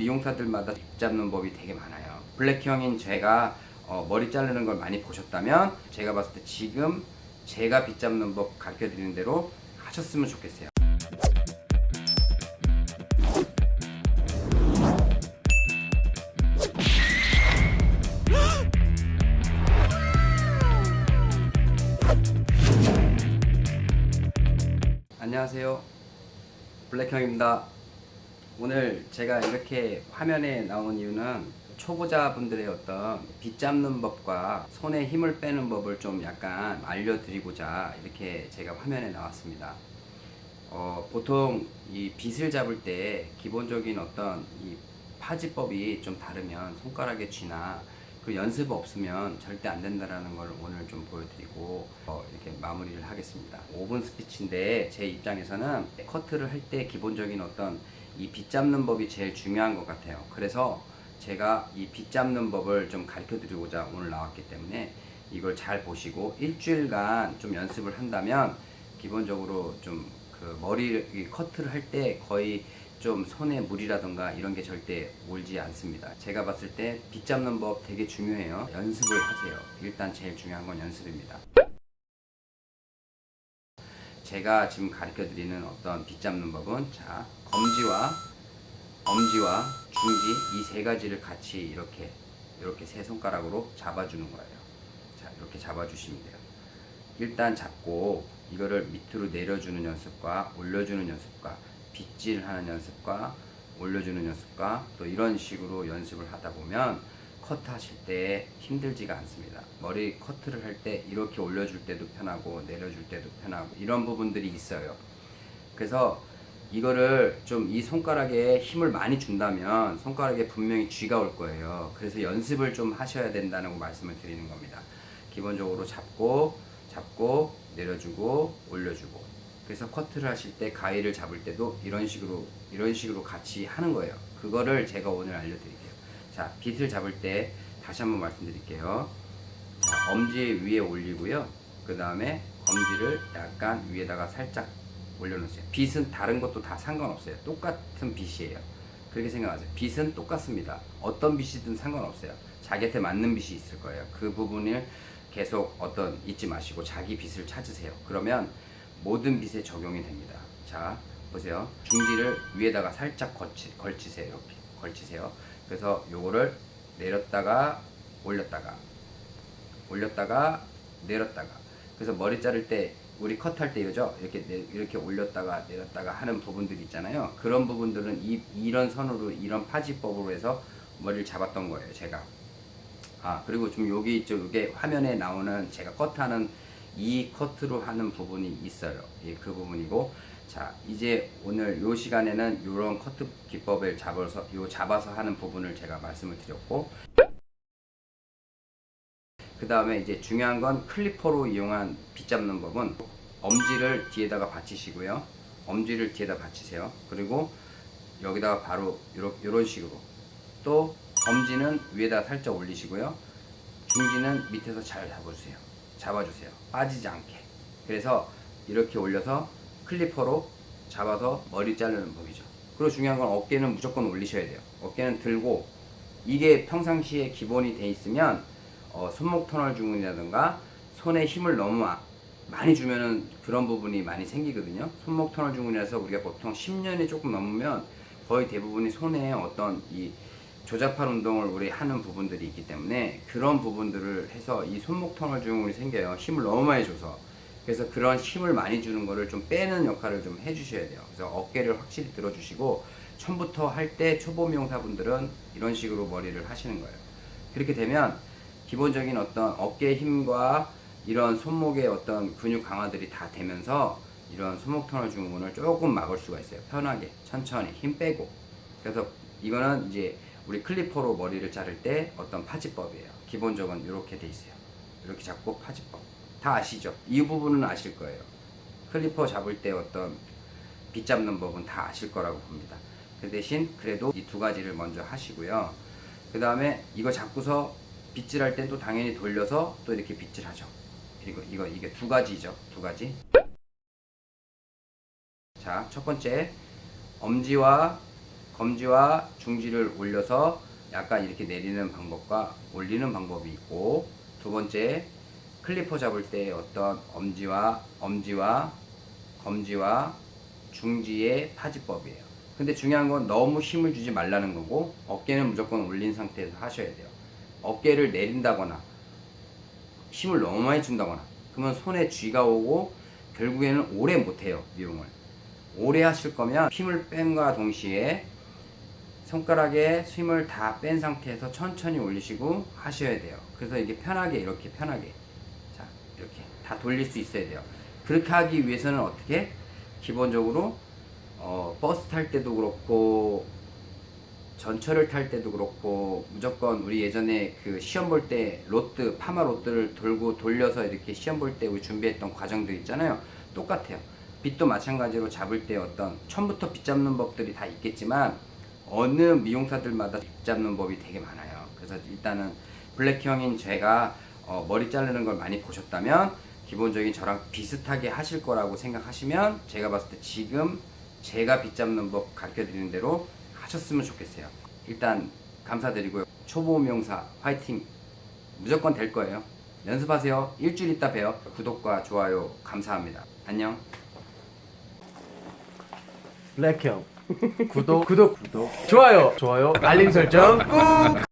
미용사들마다 빗 잡는 법이 되게 많아요. 블랙형인 제가 어, 머리 자르는 걸 많이 보셨다면 제가 봤을 때 지금 제가 빗 잡는 법 가르쳐 드리는 대로 하셨으면 좋겠어요. 안녕하세요. 블랙형입니다 오늘 제가 이렇게 화면에 나온 이유는 초보자분들의 어떤 빗 잡는 법과 손에 힘을 빼는 법을 좀 약간 알려드리고자 이렇게 제가 화면에 나왔습니다. 어, 보통 이 빗을 잡을 때 기본적인 어떤 이 파지법이 좀 다르면 손가락의 쥐나 그 연습 없으면 절대 안 된다라는 걸 오늘 좀 보여드리고 어, 이렇게 마무리를 하겠습니다. 5분 스피치인데 제 입장에서는 커트를 할 때 기본적인 어떤 이 빗 잡는 법이 제일 중요한 것 같아요. 그래서 제가 이 빗 잡는 법을 좀 가르쳐 드리고자 오늘 나왔기 때문에 이걸 잘 보시고 일주일간 좀 연습을 한다면 기본적으로 좀 그 머리 커트를 할 때 거의 좀 손에 물이라던가 이런 게 절대 올지 않습니다. 제가 봤을 때 빗 잡는 법 되게 중요해요. 연습을 하세요. 일단 제일 중요한 건 연습입니다 제가 지금 가르쳐 드리는 어떤 빗 잡는 법은 자 검지와 엄지와 중지 이 세 가지를 같이 이렇게 이렇게 세 손가락으로 잡아주는 거예요. 자 이렇게 잡아주시면 돼요. 일단 잡고 이거를 밑으로 내려주는 연습과 올려주는 연습과 빗질하는 연습과 올려주는 연습과 또 이런 식으로 연습을 하다 보면 커트 하실 때 힘들지가 않습니다. 머리 커트를 할 때 이렇게 올려줄 때도 편하고 내려줄 때도 편하고 이런 부분들이 있어요. 그래서 이거를 좀 이 손가락에 힘을 많이 준다면 손가락에 분명히 쥐가 올 거예요. 그래서 연습을 좀 하셔야 된다는 말씀을 드리는 겁니다. 기본적으로 잡고 잡고 내려주고 올려주고. 그래서 커트를 하실 때 가위를 잡을 때도 이런 식으로 이런 식으로 같이 하는 거예요. 그거를 제가 오늘 알려드릴게요 자 빗을 잡을 때 다시 한번 말씀드릴게요. 자, 엄지 위에 올리고요. 그 다음에 검지를 약간 위에다가 살짝 올려놓으세요. 빗은 다른 것도 다 상관없어요. 똑같은 빗이에요. 그렇게 생각하세요. 빗은 똑같습니다. 어떤 빗이든 상관없어요. 자기한테 맞는 빗이 있을 거예요. 그 부분을 계속 어떤 잊지 마시고 자기 빗을 찾으세요. 그러면 모든 빗에 적용이 됩니다. 자 보세요. 중지를 위에다가 살짝 걸치, 걸치세요. 이렇게. 걸치세요 그래서 요거를 내렸다가 올렸다가 올렸다가 내렸다가. 그래서 머리 자를 때 우리 컷할 때 이러죠? 이렇게 내, 이렇게 올렸다가 내렸다가 하는 부분들이 있잖아요. 그런 부분들은 이, 이런 선으로 이런 파지법으로 해서 머리를 잡았던 거예요 제가. 아 그리고 좀 여기 있죠. 이게 화면에 나오는 제가 컷하는 이 커트로 하는 부분이 있어요. 예, 그 부분이고 자 이제 오늘 요 시간에는 이런 커트 기법을 잡아서 요 잡아서 하는 부분을 제가 말씀을 드렸고 그 다음에 이제 중요한 건 클리퍼로 이용한 빗 잡는 법은 엄지를 뒤에다가 받치시고요. 엄지를 뒤에다 받치세요. 그리고 여기다가 바로 요런, 요런 식으로. 또 검지는 위에다 살짝 올리시고요. 중지는 밑에서 잘 잡아주세요. 잡아주세요. 빠지지 않게. 그래서 이렇게 올려서 클리퍼로 잡아서 머리 자르는 법이죠. 그리고 중요한 건 어깨는 무조건 올리셔야 돼요. 어깨는 들고 이게 평상시에 기본이 돼 있으면 어, 손목 터널 증후군이라든가 손에 힘을 너무 많이 주면은 그런 부분이 많이 생기거든요. 손목 터널 증후군이라서 우리가 보통 10년이 조금 넘으면 거의 대부분이 손에 어떤 이 조잡한 운동을 우리 하는 부분들이 있기 때문에 그런 부분들을 해서 이 손목 터널 증후군이 생겨요. 힘을 너무 많이 줘서 그래서 그런 힘을 많이 주는 거를 좀 빼는 역할을 좀 해주셔야 돼요. 그래서 어깨를 확실히 들어주시고 처음부터 할 때 초보 미용사분들은 이런 식으로 머리를 하시는 거예요. 그렇게 되면 기본적인 어떤 어깨 힘과 이런 손목의 어떤 근육 강화들이 다 되면서 이런 손목 터널 증후군을 조금 막을 수가 있어요. 편하게 천천히 힘 빼고. 그래서 이거는 이제 우리 클리퍼로 머리를 자를 때 어떤 파지법이에요. 기본적은 이렇게 돼 있어요. 이렇게 잡고 파지법 다 아시죠? 이 부분은 아실 거예요. 클리퍼 잡을 때 어떤 빗 잡는 법은 다 아실 거라고 봅니다. 그 대신 그래도 이 두 가지를 먼저 하시고요. 그 다음에 이거 잡고서 빗질 할 땐 또 당연히 돌려서 또 이렇게 빗질 하죠. 그리고 이거 이게 두 가지죠. 두 가지. 자 첫 번째. 엄지와 검지와 중지를 올려서 약간 이렇게 내리는 방법과 올리는 방법이 있고 두 번째 clipper 잡을 때 어떤 엄지와 엄지와 검지와 중지의 파지법이에요. 근데 중요한 건 너무 힘을 주지 말라는 거고 어깨는 무조건 올린 상태에서 하셔야 돼요. 어깨를 내린다거나 힘을 너무 많이 준다거나 그러면 손에 쥐가 오고 결국에는 오래 못해요 미용을 오래 하실 거면 힘을 뺀과 동시에 손가락에 힘을 다 뺀 상태에서 천천히 올리시고 하셔야 돼요 그래서 이게 편하게 이렇게 편하게 자 이렇게 다 돌릴 수 있어야 돼요. 그렇게 하기 위해서는 어떻게? 기본적으로 어, 버스 탈 때도 그렇고 전철을 탈 때도 그렇고 무조건 우리 예전에 그 시험 볼 때 로트 파마 로트를 돌고 돌려서 이렇게 시험 볼 때 우리 준비했던 과정들 있잖아요. 똑같아요. 빗도 마찬가지로 잡을 때 어떤 처음부터 빗 잡는 법들이 다 있겠지만 어느 미용사들마다 빗 잡는 법이 되게 많아요. 그래서 일단은 블랙 형인 제가 어, 머리 자르는 걸 많이 보셨다면 기본적인 저랑 비슷하게 하실 거라고 생각하시면 제가 봤을 때 지금 제가 빗 잡는 법 가르쳐 드리는 대로 하셨으면 좋겠어요. 일단 감사드리고요. 초보 미용사 화이팅! 무조건 될 거예요. 연습하세요. 일주일 있다 봬요. 구독과 좋아요 감사합니다. 안녕. 블랙형 구독 구독 구독 좋아요 좋아요 알림 설정 꾹